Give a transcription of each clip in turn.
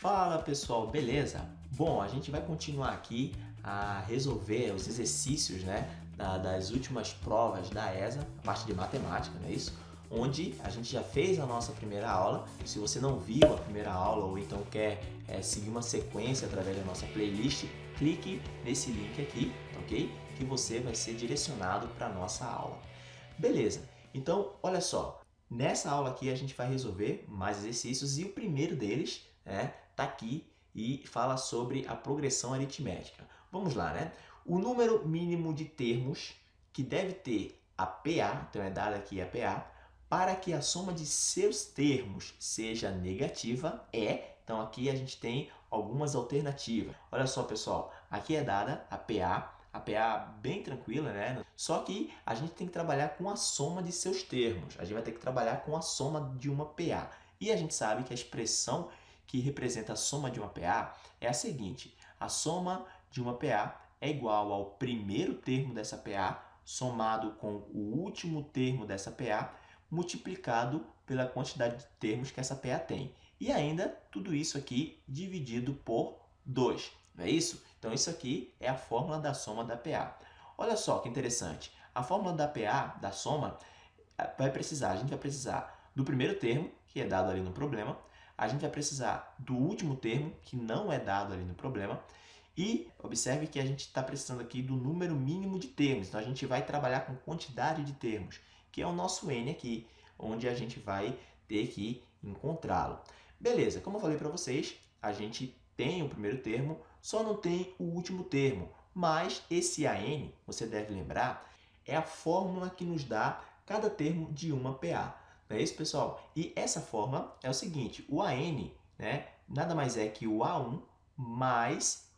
Fala pessoal, beleza? Bom, a gente vai continuar aqui a resolver os exercícios né, das últimas provas da ESA, a parte de matemática, não é isso? Onde a gente já fez a nossa primeira aula. Se você não viu a primeira aula ou então quer é, seguir uma sequência através da nossa playlist, clique nesse link aqui, ok? Que você vai ser direcionado para a nossa aula. Beleza, então olha só, nessa aula aqui a gente vai resolver mais exercícios e o primeiro deles né, tá aqui e fala sobre a progressão aritmética. Vamos lá, né? O número mínimo de termos que deve ter a PA, então é dada aqui a PA, para que a soma de seus termos seja negativa é, então aqui a gente tem algumas alternativas. Olha só, pessoal, aqui é dada a PA, a PA bem tranquila, né? Só que a gente tem que trabalhar com a soma de seus termos. A gente vai ter que trabalhar com a soma de uma PA. E a gente sabe que a expressão que representa a soma de uma PA é a seguinte. A soma de uma PA é igual ao primeiro termo dessa PA somado com o último termo dessa PA multiplicado pela quantidade de termos que essa PA tem. E ainda tudo isso aqui dividido por 2. Não é isso? Então isso aqui é a fórmula da soma da PA. Olha só que interessante. A fórmula da PA, da soma, vai precisar, a gente vai precisar do primeiro termo, que é dado ali no problema, a gente vai precisar do último termo, que não é dado ali no problema, e observe que a gente está precisando aqui do número mínimo de termos. Então, a gente vai trabalhar com quantidade de termos, que é o nosso n aqui, onde a gente vai ter que encontrá-lo. Beleza, como eu falei para vocês, a gente tem o primeiro termo, só não tem o último termo. Mas esse AN, você deve lembrar, é a fórmula que nos dá cada termo de uma PA. Não é isso, pessoal? E essa forma é o seguinte, o AN né, nada mais é que o A1 mais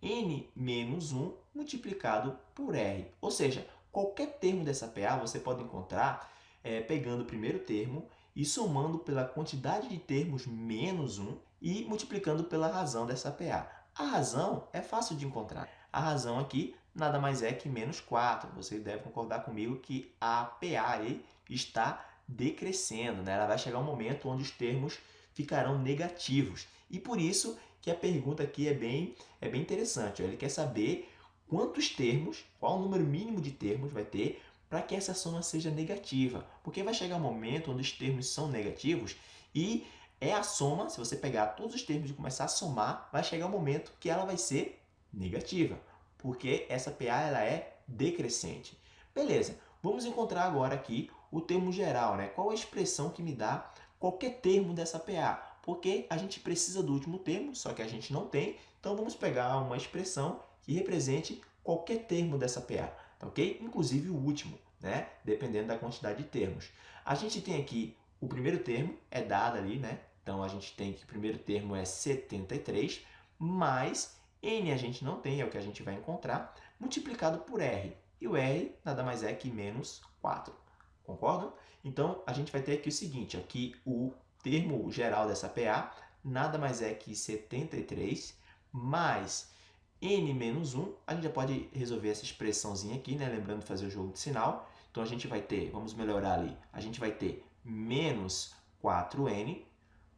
N menos 1 multiplicado por R. Ou seja, qualquer termo dessa PA você pode encontrar é, pegando o primeiro termo e somando pela quantidade de termos menos 1 e multiplicando pela razão dessa PA. A razão é fácil de encontrar. A razão aqui nada mais é que menos 4. Você deve concordar comigo que a PA está decrescendo, né? ela vai chegar um momento onde os termos ficarão negativos. E por isso que a pergunta aqui é bem, é bem interessante. Ele quer saber quantos termos, qual o número mínimo de termos vai ter para que essa soma seja negativa. Porque vai chegar um momento onde os termos são negativos e é a soma, se você pegar todos os termos e começar a somar, vai chegar um momento que ela vai ser negativa. Porque essa PA ela é decrescente. Beleza, vamos encontrar agora aqui o termo geral, né? Qual a expressão que me dá qualquer termo dessa PA? Porque a gente precisa do último termo, só que a gente não tem, então vamos pegar uma expressão que represente qualquer termo dessa PA, tá ok? Inclusive o último, né? Dependendo da quantidade de termos. A gente tem aqui o primeiro termo, é dado ali, né? Então a gente tem que o primeiro termo é 73, mais N a gente não tem, é o que a gente vai encontrar, multiplicado por R. E o R nada mais é que menos 4. Concordam? Então, a gente vai ter aqui o seguinte, aqui o termo geral dessa PA nada mais é que 73 mais n menos 1. A gente já pode resolver essa expressãozinha aqui, né? lembrando de fazer o jogo de sinal. Então, a gente vai ter, vamos melhorar ali, a gente vai ter menos 4n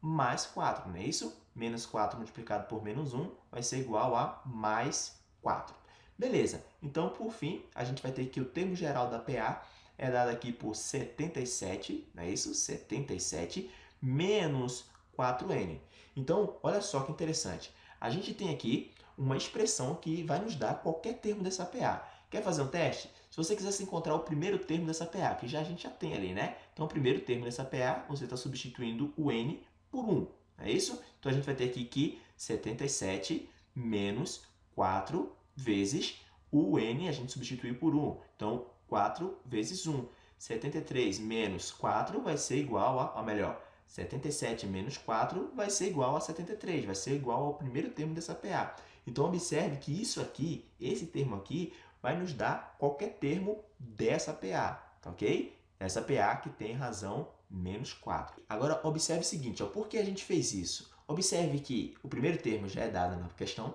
mais 4, não é isso? Menos 4 multiplicado por menos 1 vai ser igual a mais 4. Beleza, então, por fim, a gente vai ter que o termo geral da PA é dado aqui por 77, não é isso? 77 menos 4n. Então, olha só que interessante. A gente tem aqui uma expressão que vai nos dar qualquer termo dessa PA. Quer fazer um teste? Se você quisesse encontrar o primeiro termo dessa PA, que já a gente já tem ali, né? Então, o primeiro termo dessa PA, você está substituindo o n por 1. É isso? Então, a gente vai ter aqui que 77 menos 4 vezes o n, a gente substituiu por 1. Então, 4 vezes 1. 73 menos 4 vai ser igual a, ou melhor, 77 menos 4 vai ser igual a 73, vai ser igual ao primeiro termo dessa PA. Então, observe que isso aqui, esse termo aqui, vai nos dar qualquer termo dessa PA, tá ok? Essa PA que tem razão menos 4. Agora, observe o seguinte, ó, por que a gente fez isso? Observe que o primeiro termo já é dado na questão,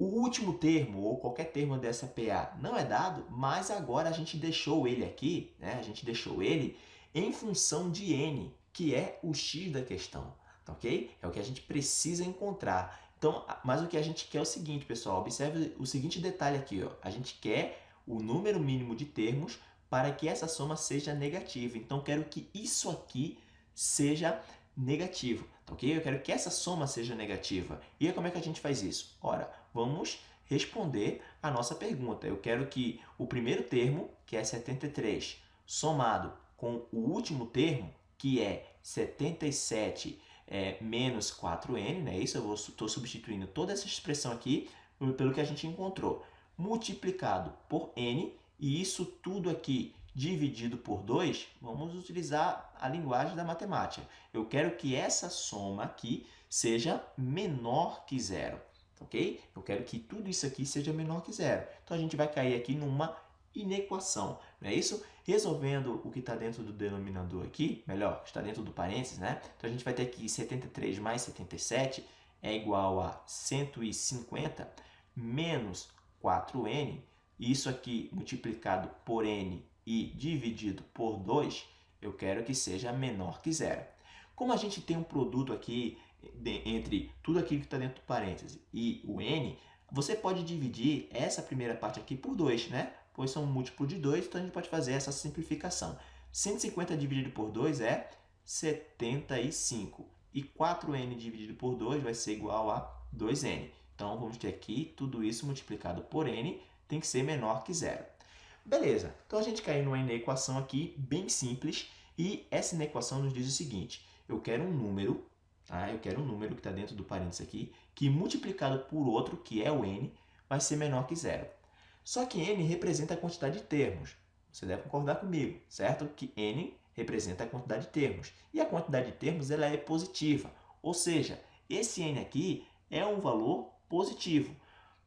o último termo, ou qualquer termo dessa PA, não é dado, mas agora a gente deixou ele aqui, né? a gente deixou ele em função de n, que é o x da questão. tá ok? É o que a gente precisa encontrar. Então, mas o que a gente quer é o seguinte, pessoal, observe o seguinte detalhe aqui, ó. a gente quer o número mínimo de termos para que essa soma seja negativa. Então, quero que isso aqui seja negativo, tá ok? Eu quero que essa soma seja negativa. E como é que a gente faz isso? Ora, vamos responder a nossa pergunta. Eu quero que o primeiro termo, que é 73, somado com o último termo, que é 77 é, menos 4n, né? Isso eu estou substituindo toda essa expressão aqui pelo que a gente encontrou, multiplicado por n, e isso tudo aqui dividido por 2, vamos utilizar a linguagem da matemática. Eu quero que essa soma aqui seja menor que zero, ok? Eu quero que tudo isso aqui seja menor que zero. Então, a gente vai cair aqui numa inequação, não é isso? Resolvendo o que está dentro do denominador aqui, melhor, está dentro do parênteses, né? Então, a gente vai ter aqui 73 mais 77 é igual a 150 menos 4n. Isso aqui multiplicado por n e dividido por 2, eu quero que seja menor que zero. Como a gente tem um produto aqui entre tudo aquilo que está dentro do parêntese e o n, você pode dividir essa primeira parte aqui por 2, né? Pois são múltiplo de 2, então a gente pode fazer essa simplificação. 150 dividido por 2 é 75. E 4n dividido por 2 vai ser igual a 2n. Então, vamos ter aqui tudo isso multiplicado por n, tem que ser menor que zero. Beleza, então a gente caiu numa inequação aqui bem simples e essa inequação nos diz o seguinte, eu quero um número, tá? eu quero um número que está dentro do parênteses aqui, que multiplicado por outro, que é o n, vai ser menor que zero. Só que n representa a quantidade de termos, você deve concordar comigo, certo? Que n representa a quantidade de termos e a quantidade de termos ela é positiva, ou seja, esse n aqui é um valor positivo.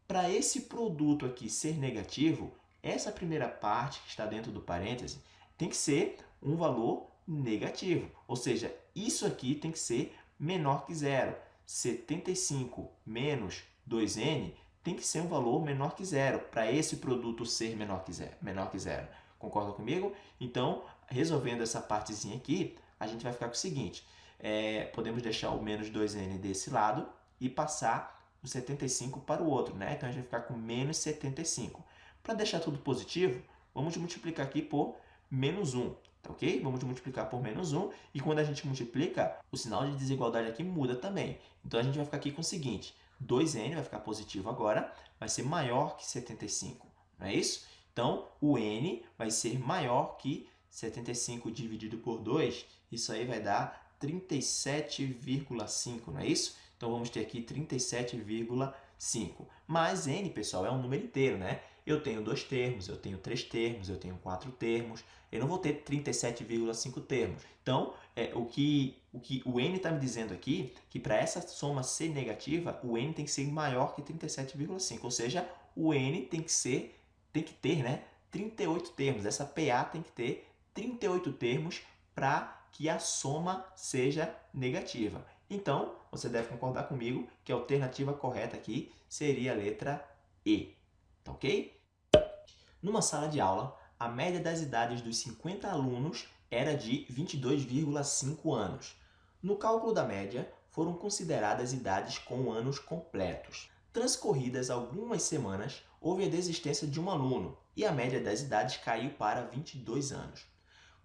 Para esse produto aqui ser negativo, essa primeira parte que está dentro do parêntese tem que ser um valor negativo, ou seja, isso aqui tem que ser menor que zero. 75 menos 2n tem que ser um valor menor que zero, para esse produto ser menor que zero. Menor que zero. Concorda comigo? Então, resolvendo essa partezinha aqui, a gente vai ficar com o seguinte, é, podemos deixar o menos 2n desse lado e passar o 75 para o outro, né? Então, a gente vai ficar com menos 75. Para deixar tudo positivo, vamos multiplicar aqui por menos 1, tá ok? Vamos multiplicar por menos 1 e quando a gente multiplica, o sinal de desigualdade aqui muda também. Então, a gente vai ficar aqui com o seguinte, 2n vai ficar positivo agora, vai ser maior que 75, não é isso? Então, o n vai ser maior que 75 dividido por 2, isso aí vai dar 37,5, não é isso? Então, vamos ter aqui 37,5. Mas n, pessoal, é um número inteiro, né? Eu tenho dois termos, eu tenho três termos, eu tenho quatro termos, eu não vou ter 37,5 termos. Então, é, o, que, o que o n está me dizendo aqui, que para essa soma ser negativa, o n tem que ser maior que 37,5, ou seja, o n tem que ser, tem que ter né, 38 termos, essa PA tem que ter 38 termos para que a soma seja negativa. Então, você deve concordar comigo que a alternativa correta aqui seria a letra E. Tá ok? Numa sala de aula, a média das idades dos 50 alunos era de 22,5 anos. No cálculo da média, foram consideradas idades com anos completos. Transcorridas algumas semanas, houve a desistência de um aluno e a média das idades caiu para 22 anos.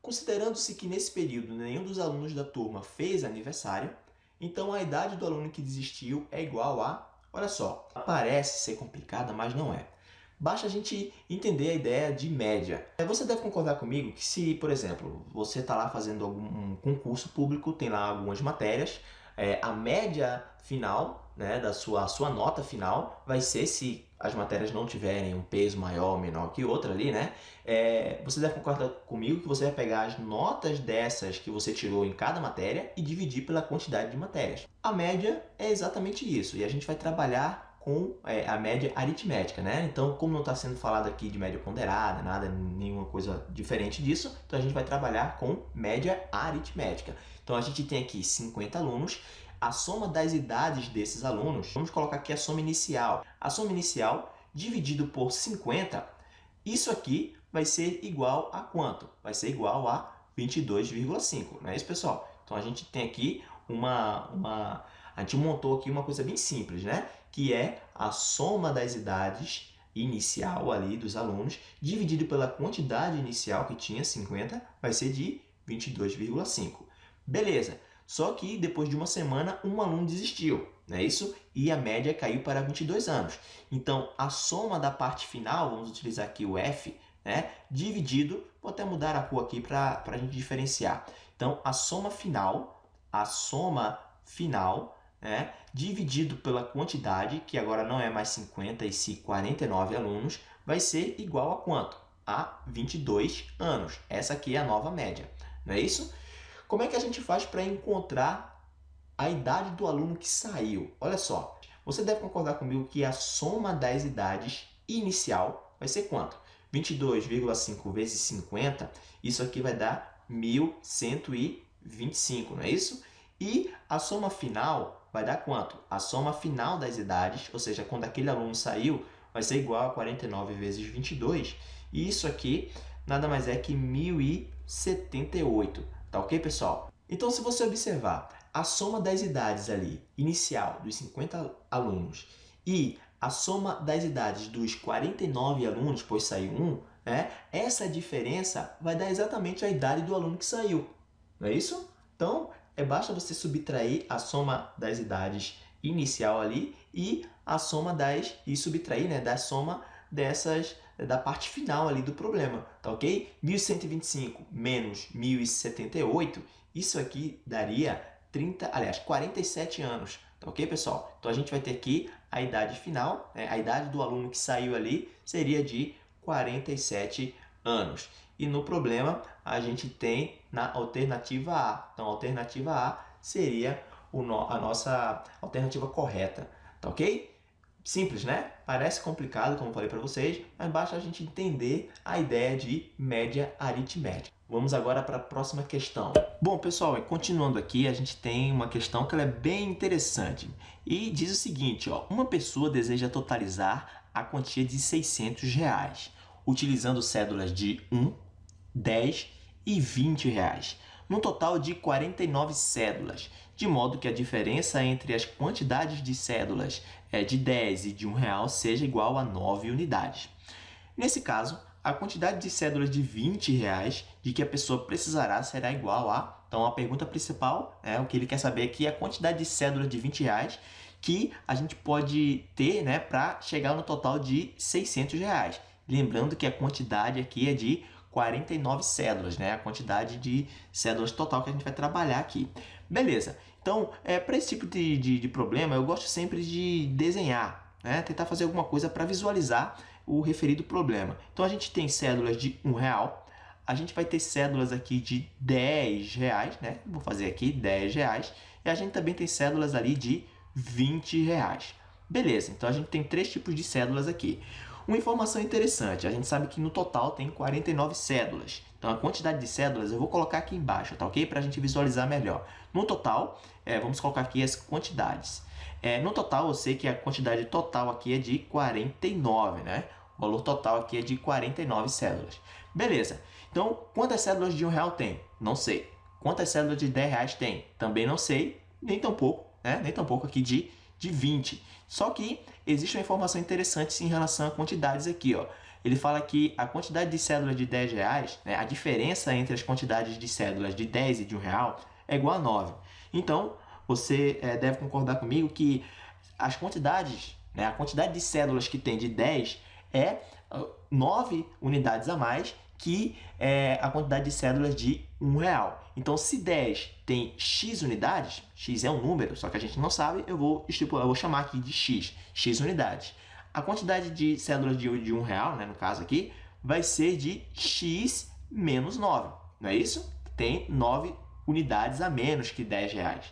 Considerando-se que nesse período nenhum dos alunos da turma fez aniversário, então a idade do aluno que desistiu é igual a... Olha só, parece ser complicada, mas não é. Basta a gente entender a ideia de média. É, você deve concordar comigo que se, por exemplo, você está lá fazendo algum concurso público, tem lá algumas matérias, é, a média final né, da sua, sua nota final vai ser se as matérias não tiverem um peso maior ou menor que outra ali, né? É, você deve concordar comigo que você vai pegar as notas dessas que você tirou em cada matéria e dividir pela quantidade de matérias. A média é exatamente isso e a gente vai trabalhar com é, a média aritmética, né? Então, como não está sendo falado aqui de média ponderada, nada, nenhuma coisa diferente disso, então a gente vai trabalhar com média aritmética. Então, a gente tem aqui 50 alunos, a soma das idades desses alunos, vamos colocar aqui a soma inicial. A soma inicial dividido por 50, isso aqui vai ser igual a quanto? Vai ser igual a 22,5, não é isso, pessoal? Então, a gente tem aqui uma, uma... A gente montou aqui uma coisa bem simples, né? Que é a soma das idades inicial ali dos alunos, dividido pela quantidade inicial que tinha, 50, vai ser de 22,5. Beleza, só que depois de uma semana, um aluno desistiu, não é isso? E a média caiu para 22 anos. Então, a soma da parte final, vamos utilizar aqui o F, né? dividido, vou até mudar a cor aqui para a gente diferenciar. Então, a soma final, a soma final né, dividido pela quantidade, que agora não é mais 50 e sim 49 alunos, vai ser igual a quanto? A 22 anos. Essa aqui é a nova média, não é isso? Como é que a gente faz para encontrar a idade do aluno que saiu? Olha só, você deve concordar comigo que a soma das idades inicial vai ser quanto? 22,5 vezes 50, isso aqui vai dar 1.125, não é isso? E a soma final vai dar quanto? A soma final das idades, ou seja, quando aquele aluno saiu, vai ser igual a 49 vezes 22. E isso aqui nada mais é que 1078. Tá ok, pessoal? Então, se você observar a soma das idades ali, inicial, dos 50 alunos, e a soma das idades dos 49 alunos, pois saiu um, né? essa diferença vai dar exatamente a idade do aluno que saiu. Não é isso? Então, é basta você subtrair a soma das idades inicial ali e a soma das e subtrair, né, da soma dessas da parte final ali do problema, tá ok? 1125 menos 1078, isso aqui daria 30, aliás, 47 anos, tá ok, pessoal? Então a gente vai ter aqui a idade final, né, a idade do aluno que saiu ali seria de 47 anos. E no problema, a gente tem na alternativa A. Então, a alternativa A seria a nossa alternativa correta, tá ok? Simples, né? Parece complicado, como falei para vocês, mas basta a gente entender a ideia de média aritmética. Vamos agora para a próxima questão. Bom, pessoal, continuando aqui, a gente tem uma questão que é bem interessante. E diz o seguinte, ó, uma pessoa deseja totalizar a quantia de 600 reais, utilizando cédulas de 1, 10 e 20 reais, no total de 49 cédulas, de modo que a diferença entre as quantidades de cédulas é de 10 e de 1 real seja igual a 9 unidades. Nesse caso, a quantidade de cédulas de 20 reais de que a pessoa precisará será igual a... Então, a pergunta principal, é o que ele quer saber aqui, é a quantidade de cédulas de 20 reais que a gente pode ter né, para chegar no total de 600 reais. Lembrando que a quantidade aqui é de 49 cédulas, né? A quantidade de cédulas total que a gente vai trabalhar aqui. Beleza. Então, é, para esse tipo de, de, de, problema, eu gosto sempre de desenhar, né? Tentar fazer alguma coisa para visualizar o referido problema. Então, a gente tem cédulas de um real, a gente vai ter cédulas aqui de 10 reais, né? Vou fazer aqui 10 reais. E a gente também tem cédulas ali de 20 reais. Beleza, então a gente tem três tipos de cédulas aqui. Uma informação interessante, a gente sabe que no total tem 49 cédulas. Então, a quantidade de cédulas eu vou colocar aqui embaixo, tá ok? Para a gente visualizar melhor. No total, é, vamos colocar aqui as quantidades. É, no total, eu sei que a quantidade total aqui é de 49, né? O valor total aqui é de 49 cédulas. Beleza. Então, quantas cédulas de um real tem? Não sei. Quantas cédulas de 10 reais tem? Também não sei. Nem tão pouco, né? Nem tão pouco aqui de de 20. Só que existe uma informação interessante em relação a quantidades aqui. Ó. Ele fala que a quantidade de cédulas de 10 reais, né, a diferença entre as quantidades de cédulas de 10 e de 1 real é igual a 9. Então, você é, deve concordar comigo que as quantidades, né, a quantidade de cédulas que tem de 10 é 9 unidades a mais que é a quantidade de cédulas de um real. Então, se 10 tem x unidades, x é um número, só que a gente não sabe, eu vou estipular, eu vou chamar aqui de x, x unidades. A quantidade de cédulas de, de um real, né, no caso aqui, vai ser de x menos 9, não é isso? Tem 9 unidades a menos que 10 reais.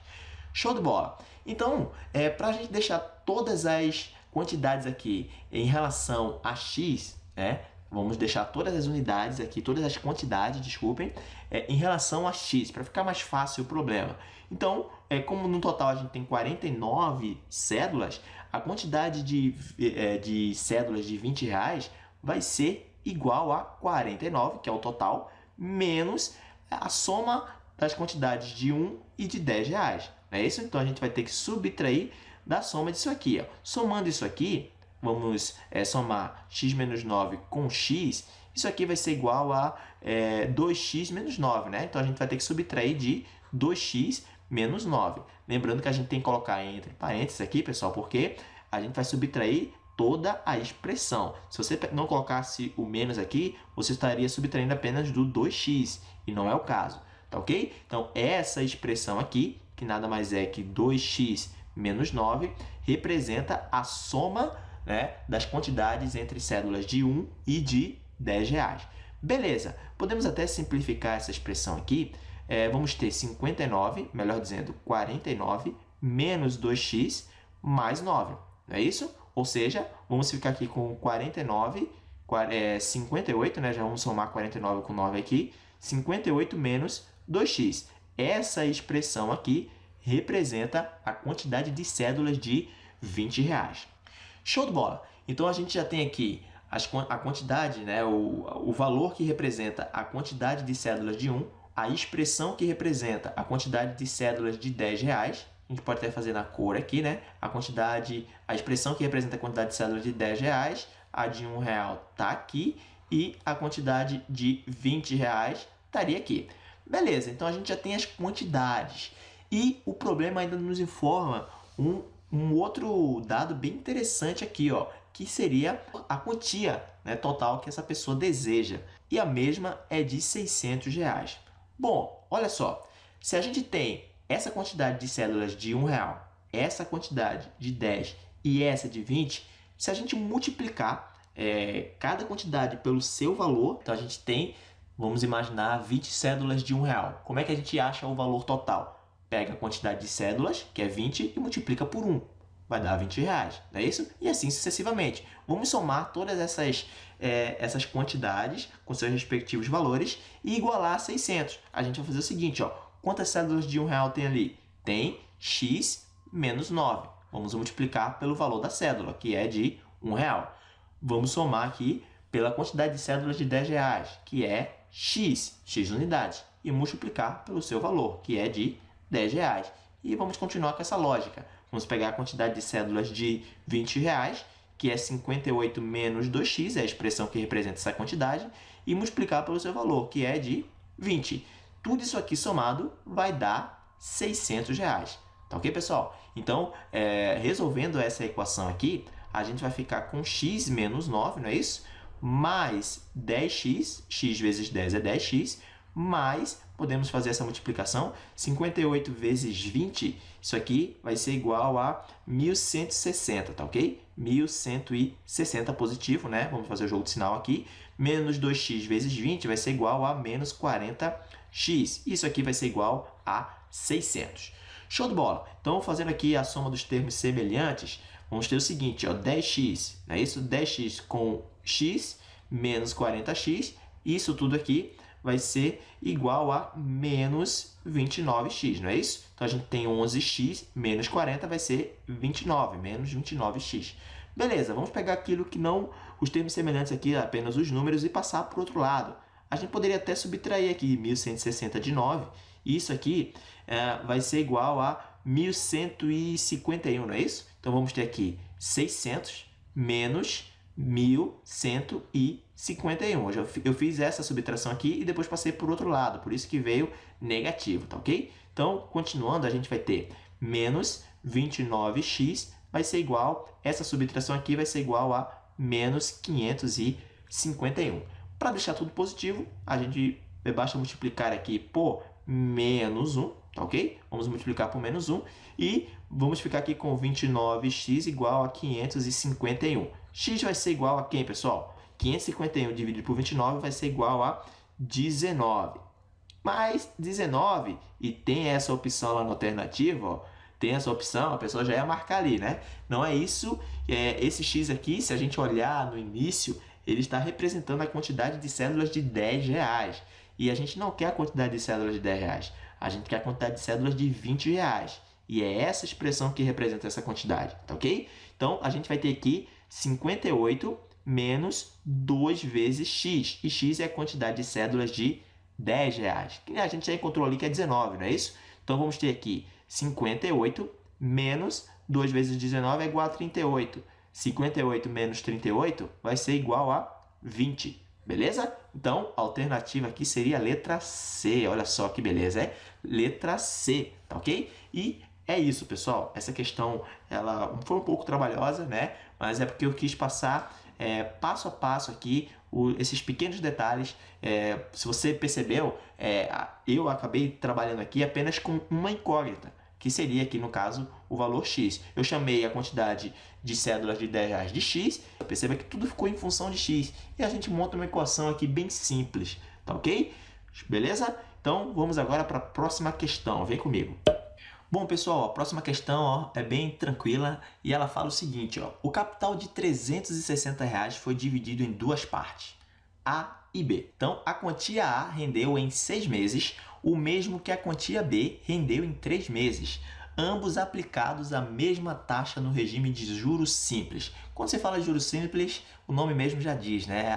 Show de bola! Então, é, para a gente deixar todas as quantidades aqui em relação a x, né, Vamos deixar todas as unidades aqui, todas as quantidades, desculpem, é, em relação a x, para ficar mais fácil o problema. Então, é, como no total a gente tem 49 cédulas, a quantidade de, é, de cédulas de 20 reais vai ser igual a 49, que é o total, menos a soma das quantidades de 1 e de 10 reais. é isso? Então, a gente vai ter que subtrair da soma disso aqui. Ó. Somando isso aqui, vamos é, somar x menos 9 com x, isso aqui vai ser igual a é, 2x menos 9, né? Então, a gente vai ter que subtrair de 2x menos 9. Lembrando que a gente tem que colocar entre parênteses aqui, pessoal, porque a gente vai subtrair toda a expressão. Se você não colocasse o menos aqui, você estaria subtraindo apenas do 2x, e não é o caso, tá ok? Então, essa expressão aqui, que nada mais é que 2x menos 9, representa a soma né, das quantidades entre cédulas de 1 e de 10 reais. Beleza, podemos até simplificar essa expressão aqui. É, vamos ter 59, melhor dizendo, 49 menos 2x mais 9, não é isso? Ou seja, vamos ficar aqui com 49, é, 58, né? Já vamos somar 49 com 9 aqui. 58 menos 2x. Essa expressão aqui representa a quantidade de cédulas de 20 reais. Show de bola! Então, a gente já tem aqui as, a quantidade, né, o, o valor que representa a quantidade de cédulas de 1, a expressão que representa a quantidade de cédulas de 10 reais, a gente pode até fazer na cor aqui, né? A quantidade, a expressão que representa a quantidade de cédulas de 10 reais, a de 1 real está aqui e a quantidade de 20 reais estaria aqui. Beleza, então a gente já tem as quantidades. E o problema ainda nos informa um, um outro dado bem interessante aqui, ó, que seria a quantia né, total que essa pessoa deseja. E a mesma é de 600 reais. Bom, olha só, se a gente tem essa quantidade de cédulas de um real, essa quantidade de 10 e essa de 20, se a gente multiplicar é, cada quantidade pelo seu valor, então a gente tem, vamos imaginar, 20 cédulas de um real. Como é que a gente acha o valor total? Pega a quantidade de cédulas, que é 20, e multiplica por 1. Vai dar 20 reais, não é isso? E assim sucessivamente. Vamos somar todas essas, é, essas quantidades com seus respectivos valores e igualar a 600. A gente vai fazer o seguinte, ó, Quantas cédulas de um real tem ali? Tem x menos 9. Vamos multiplicar pelo valor da cédula, que é de um real. Vamos somar aqui pela quantidade de cédulas de 10 reais, que é x, x unidades, e multiplicar pelo seu valor, que é de 10 reais. E vamos continuar com essa lógica. Vamos pegar a quantidade de cédulas de 20 reais, que é 58 menos 2x, é a expressão que representa essa quantidade, e multiplicar pelo seu valor, que é de 20. Tudo isso aqui somado vai dar 600 reais. Tá ok, pessoal? Então, é, resolvendo essa equação aqui, a gente vai ficar com x menos 9, não é isso? Mais 10x, x vezes 10 é 10x, mais, podemos fazer essa multiplicação, 58 vezes 20, isso aqui vai ser igual a 1160, tá ok? 1160 positivo, né? Vamos fazer o jogo de sinal aqui. Menos 2x vezes 20 vai ser igual a menos 40 x. Isso aqui vai ser igual a 600. Show de bola! Então, fazendo aqui a soma dos termos semelhantes, vamos ter o seguinte, ó, 10x, não é isso? 10x com x menos 40x, isso tudo aqui vai ser igual a menos 29x, não é isso? Então, a gente tem 11x menos 40 vai ser 29, menos 29x. Beleza, vamos pegar aquilo que não, os termos semelhantes aqui, apenas os números, e passar para o outro lado a gente poderia até subtrair aqui 1160 de 9. Isso aqui é, vai ser igual a 1151, não é isso? Então, vamos ter aqui 600 menos 1151. Eu, eu fiz essa subtração aqui e depois passei por outro lado, por isso que veio negativo, tá ok? Então, continuando, a gente vai ter menos 29x vai ser igual, essa subtração aqui vai ser igual a menos 551. Para deixar tudo positivo, a gente basta multiplicar aqui por menos 1, tá ok? Vamos multiplicar por menos 1 e vamos ficar aqui com 29x igual a 551. X vai ser igual a quem, pessoal? 551 dividido por 29 vai ser igual a 19. Mas 19, e tem essa opção lá na alternativa, ó, tem essa opção, a pessoa já ia marcar ali, né? Não é isso, é, esse x aqui, se a gente olhar no início, ele está representando a quantidade de cédulas de 10 reais. E a gente não quer a quantidade de cédulas de 10 reais, a gente quer a quantidade de cédulas de 20 reais. E é essa expressão que representa essa quantidade, tá ok? Então, a gente vai ter aqui 58 menos 2 vezes x. E x é a quantidade de cédulas de 10 reais. Que a gente já encontrou ali que é 19, não é isso? Então, vamos ter aqui 58 menos 2 vezes 19 é igual a 38. 58 menos 38 vai ser igual a 20, beleza? Então, a alternativa aqui seria a letra C. Olha só que beleza, é letra C, tá ok? E é isso, pessoal. Essa questão ela foi um pouco trabalhosa, né? Mas é porque eu quis passar é, passo a passo aqui o, esses pequenos detalhes. É, se você percebeu, é, eu acabei trabalhando aqui apenas com uma incógnita, que seria aqui no caso o valor x. Eu chamei a quantidade de cédulas de 10 reais de x, perceba que tudo ficou em função de x. E a gente monta uma equação aqui bem simples, tá ok? Beleza? Então vamos agora para a próxima questão, vem comigo. Bom, pessoal, a próxima questão ó, é bem tranquila e ela fala o seguinte, ó, o capital de 360 reais foi dividido em duas partes, A e B. Então, a quantia A rendeu em seis meses o mesmo que a quantia B rendeu em três meses, ambos aplicados à mesma taxa no regime de juros simples. Quando você fala de juros simples, o nome mesmo já diz, né?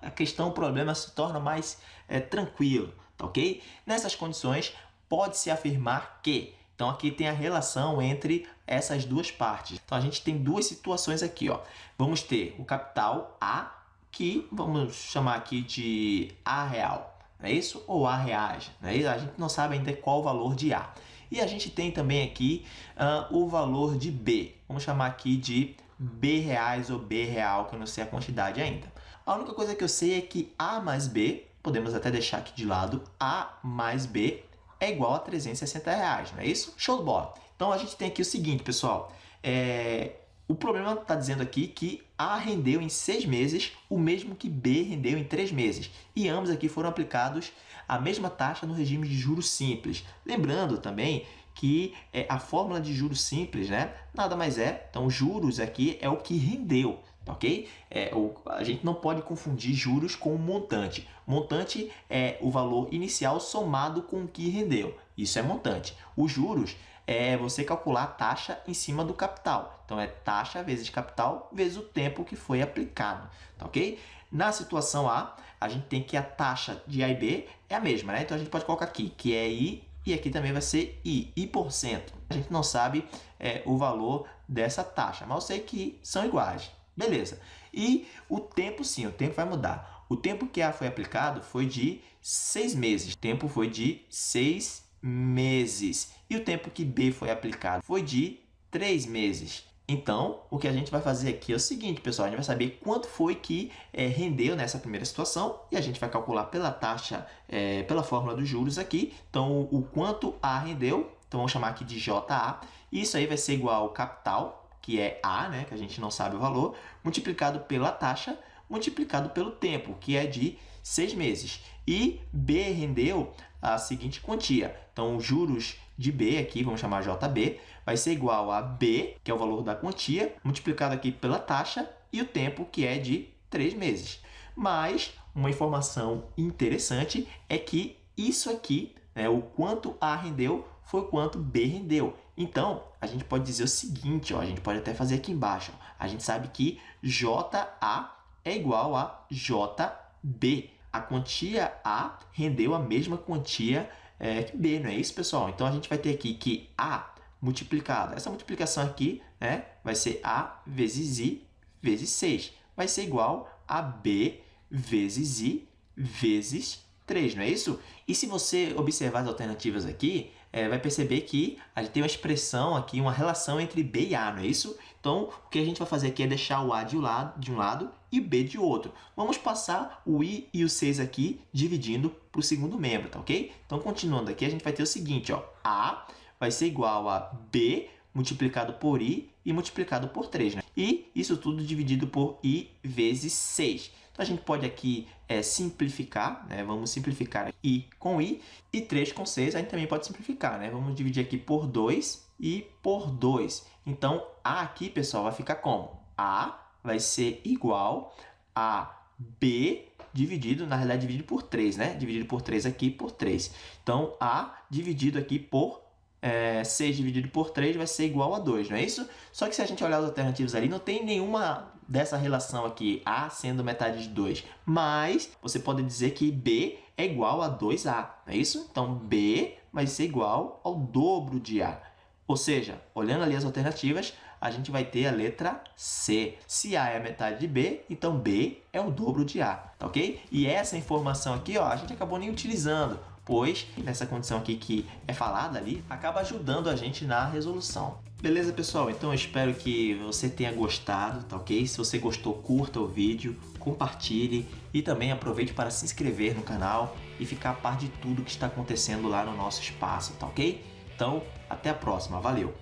A questão, o problema se torna mais é, tranquilo, tá ok? Nessas condições, pode-se afirmar que então, aqui tem a relação entre essas duas partes. Então, a gente tem duas situações aqui. Ó. Vamos ter o capital A, que vamos chamar aqui de A real, não é isso? Ou A reais, não é isso? A gente não sabe ainda qual o valor de A. E a gente tem também aqui uh, o valor de B. Vamos chamar aqui de B reais ou B real, que eu não sei a quantidade ainda. A única coisa que eu sei é que A mais B, podemos até deixar aqui de lado, A mais B é igual a 360 reais, não é isso? Show de bola! Então, a gente tem aqui o seguinte, pessoal. É... O problema está dizendo aqui que A rendeu em seis meses o mesmo que B rendeu em três meses. E ambos aqui foram aplicados a mesma taxa no regime de juros simples. Lembrando também que é, a fórmula de juros simples né, nada mais é, então juros aqui é o que rendeu ok? É, a gente não pode confundir juros com montante. Montante é o valor inicial somado com o que rendeu. Isso é montante. Os juros é você calcular a taxa em cima do capital. Então, é taxa vezes capital vezes o tempo que foi aplicado, tá ok? Na situação A, a gente tem que a taxa de A e B é a mesma, né? Então, a gente pode colocar aqui que é I e aqui também vai ser I, I por cento. A gente não sabe é, o valor dessa taxa, mas eu sei que são iguais. Beleza. E o tempo, sim, o tempo vai mudar. O tempo que A foi aplicado foi de seis meses. O tempo foi de seis meses. E o tempo que B foi aplicado foi de três meses. Então, o que a gente vai fazer aqui é o seguinte, pessoal. A gente vai saber quanto foi que é, rendeu nessa primeira situação e a gente vai calcular pela taxa, é, pela fórmula dos juros aqui. Então, o quanto A rendeu, então vamos chamar aqui de JA. Isso aí vai ser igual ao capital, que é A, né, que a gente não sabe o valor, multiplicado pela taxa, multiplicado pelo tempo, que é de seis meses. E B rendeu a seguinte quantia. Então, os juros de B aqui, vamos chamar JB, vai ser igual a B, que é o valor da quantia, multiplicado aqui pela taxa, e o tempo, que é de três meses. Mas, uma informação interessante é que isso aqui, né, o quanto A rendeu, foi quanto B rendeu. Então, a gente pode dizer o seguinte, ó, a gente pode até fazer aqui embaixo. Ó, a gente sabe que JA é igual a JB. A quantia A rendeu a mesma quantia é, que B, não é isso, pessoal? Então, a gente vai ter aqui que A multiplicado, essa multiplicação aqui né, vai ser A vezes I vezes 6. Vai ser igual a B vezes I vezes 3, não é isso? E se você observar as alternativas aqui, é, vai perceber que a gente tem uma expressão aqui, uma relação entre B e A, não é isso? Então, o que a gente vai fazer aqui é deixar o A de um lado, de um lado e B de outro. Vamos passar o I e o 6 aqui, dividindo para o segundo membro, tá ok? Então, continuando aqui, a gente vai ter o seguinte, ó, A vai ser igual a B multiplicado por I e multiplicado por 3, né? E isso tudo dividido por I vezes 6. Então, a gente pode aqui é, simplificar, né? vamos simplificar i com i, e 3 com 6 a gente também pode simplificar. Né? Vamos dividir aqui por 2 e por 2. Então, a aqui, pessoal, vai ficar como? a vai ser igual a b dividido, na realidade, dividido por 3, né? Dividido por 3 aqui por 3. Então, a dividido aqui por é, 6 dividido por 3 vai ser igual a 2, não é isso? Só que se a gente olhar as alternativas ali, não tem nenhuma dessa relação aqui, A sendo metade de 2. Mas você pode dizer que B é igual a 2A, não é isso? Então, B vai ser igual ao dobro de A. Ou seja, olhando ali as alternativas, a gente vai ter a letra C. Se A é a metade de B, então B é o dobro de A, tá ok? E essa informação aqui, ó, a gente acabou nem utilizando, pois nessa condição aqui que é falada ali, acaba ajudando a gente na resolução. Beleza, pessoal? Então eu espero que você tenha gostado, tá ok? Se você gostou, curta o vídeo, compartilhe e também aproveite para se inscrever no canal e ficar a par de tudo que está acontecendo lá no nosso espaço, tá ok? Então, até a próxima. Valeu!